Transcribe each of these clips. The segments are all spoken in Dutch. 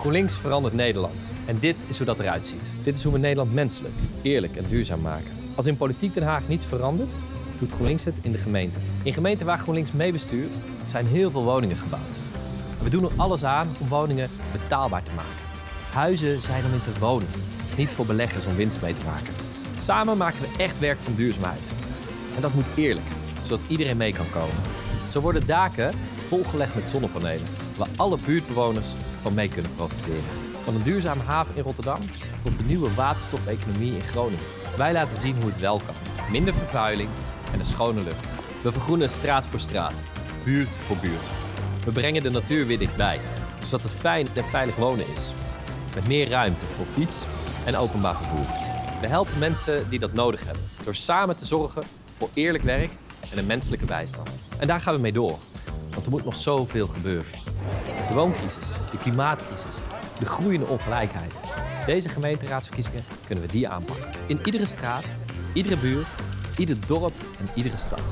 GroenLinks verandert Nederland. En dit is hoe dat eruit ziet. Dit is hoe we Nederland menselijk, eerlijk en duurzaam maken. Als in politiek Den Haag niets verandert, doet GroenLinks het in de gemeente. In gemeenten waar GroenLinks mee bestuurt, zijn heel veel woningen gebouwd. We doen er alles aan om woningen betaalbaar te maken. Huizen zijn om in te wonen, niet voor beleggers om winst mee te maken. Samen maken we echt werk van duurzaamheid. En dat moet eerlijk, zodat iedereen mee kan komen. Zo worden daken volgelegd met zonnepanelen, waar alle buurtbewoners van mee kunnen profiteren. Van een duurzame haven in Rotterdam tot de nieuwe waterstofeconomie in Groningen. Wij laten zien hoe het wel kan. Minder vervuiling en een schone lucht. We vergroenen straat voor straat, buurt voor buurt. We brengen de natuur weer dichtbij, zodat het fijn en veilig wonen is. Met meer ruimte voor fiets en openbaar vervoer. We helpen mensen die dat nodig hebben, door samen te zorgen voor eerlijk werk en een menselijke bijstand. En daar gaan we mee door, want er moet nog zoveel gebeuren. De wooncrisis, de klimaatcrisis, de groeiende ongelijkheid. Deze gemeenteraadsverkiezingen kunnen we die aanpakken. In iedere straat, iedere buurt, ieder dorp en iedere stad.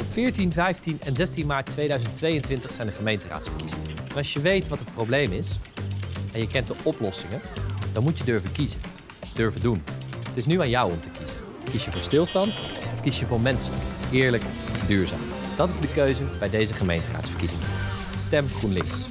Op 14, 15 en 16 maart 2022 zijn de gemeenteraadsverkiezingen. En als je weet wat het probleem is en je kent de oplossingen, dan moet je durven kiezen. Durven doen. Het is nu aan jou om te kiezen. Kies je voor stilstand of kies je voor menselijk, eerlijk, duurzaam? Dat is de keuze bij deze gemeenteraadsverkiezingen. Stem GroenLinks.